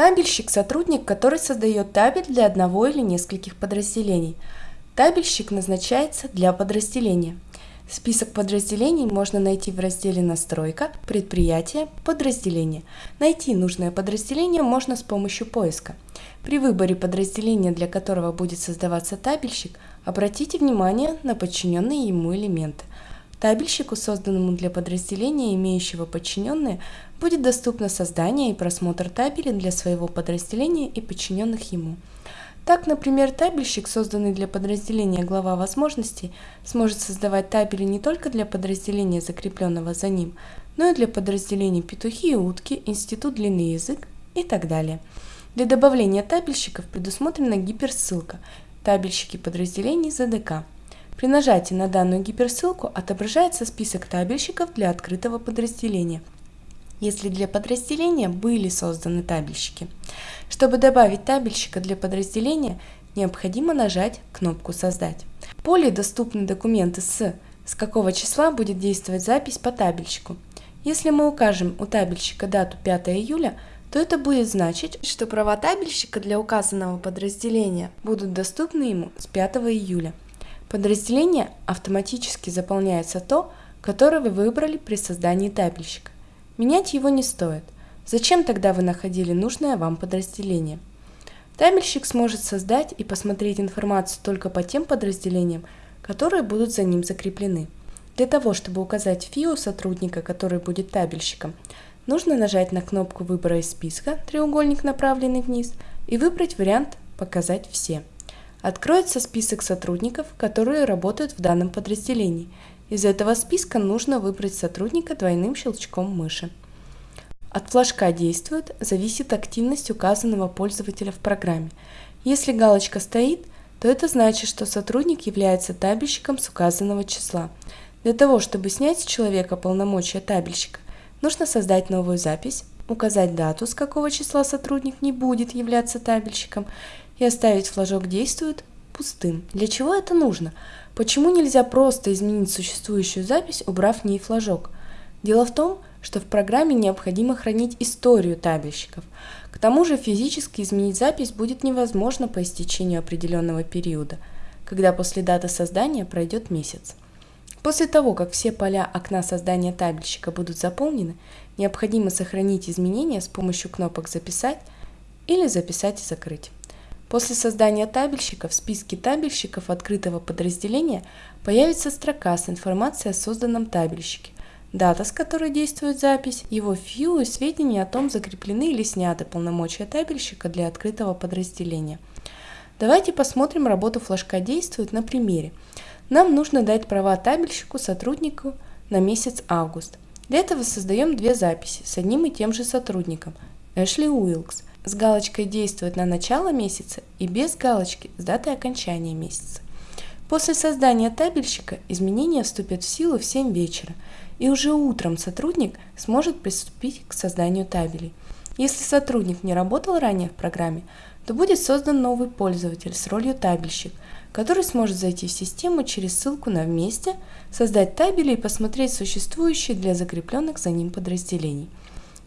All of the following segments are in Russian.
Табельщик – сотрудник, который создает табель для одного или нескольких подразделений. Табельщик назначается для подразделения. Список подразделений можно найти в разделе «Настройка», «Предприятие», «Подразделение». Найти нужное подразделение можно с помощью поиска. При выборе подразделения, для которого будет создаваться табельщик, обратите внимание на подчиненные ему элементы. Табельщику, созданному для подразделения, имеющего подчиненные, будет доступно создание и просмотр табелей для своего подразделения и подчиненных ему. Так, например, табельщик, созданный для подразделения глава возможностей, сможет создавать табели не только для подразделения, закрепленного за ним, но и для подразделений петухи и утки, институт длинный язык и так далее. Для добавления табельщиков предусмотрена гиперссылка «Табельщики подразделений ЗДК». При нажатии на данную гиперссылку отображается список табельщиков для открытого подразделения, если для подразделения были созданы табельщики. Чтобы добавить табельщика для подразделения, необходимо нажать кнопку «Создать». В поле доступны документы с с какого числа будет действовать запись по табельщику. Если мы укажем у табельщика дату 5 июля, то это будет значить, что права табельщика для указанного подразделения будут доступны ему с 5 июля. Подразделение автоматически заполняется то, которое вы выбрали при создании табельщика. Менять его не стоит. Зачем тогда вы находили нужное вам подразделение? Табельщик сможет создать и посмотреть информацию только по тем подразделениям, которые будут за ним закреплены. Для того, чтобы указать ФИО сотрудника, который будет табельщиком, нужно нажать на кнопку выбора из списка, треугольник направленный вниз, и выбрать вариант «Показать все». Откроется список сотрудников, которые работают в данном подразделении. Из этого списка нужно выбрать сотрудника двойным щелчком мыши. От флажка «Действует» зависит активность указанного пользователя в программе. Если галочка стоит, то это значит, что сотрудник является табельщиком с указанного числа. Для того, чтобы снять с человека полномочия табельщика, нужно создать новую запись, указать дату, с какого числа сотрудник не будет являться табельщиком, и оставить флажок «Действует» пустым. Для чего это нужно? Почему нельзя просто изменить существующую запись, убрав в ней флажок? Дело в том, что в программе необходимо хранить историю табельщиков. К тому же физически изменить запись будет невозможно по истечению определенного периода, когда после даты создания пройдет месяц. После того, как все поля окна создания табельщика будут заполнены, необходимо сохранить изменения с помощью кнопок «Записать» или «Записать и закрыть». После создания табельщика в списке табельщиков открытого подразделения появится строка с информацией о созданном табельщике, дата, с которой действует запись, его фью и сведения о том, закреплены или сняты полномочия табельщика для открытого подразделения. Давайте посмотрим работу флажка «Действует» на примере. Нам нужно дать права табельщику сотруднику на месяц август. Для этого создаем две записи с одним и тем же сотрудником – Эшли Уилкс – с галочкой «Действует на начало месяца» и без галочки с датой окончания месяца. После создания табельщика изменения вступят в силу в 7 вечера, и уже утром сотрудник сможет приступить к созданию табелей. Если сотрудник не работал ранее в программе, то будет создан новый пользователь с ролью табельщик, который сможет зайти в систему через ссылку на «Вместе», создать табели и посмотреть существующие для закрепленных за ним подразделений.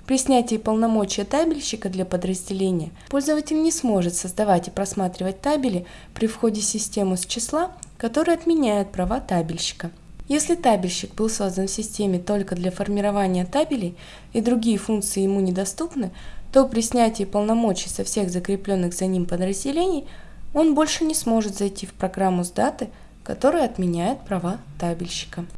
При снятии полномочия табельщика для подразделения пользователь не сможет создавать и просматривать табели при входе в систему с числа, который отменяет права табельщика. Если табельщик был создан в системе только для формирования табелей и другие функции ему недоступны, то при снятии полномочий со всех закрепленных за ним подразделений он больше не сможет зайти в программу с даты, которая отменяет права табельщика.